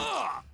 Uh!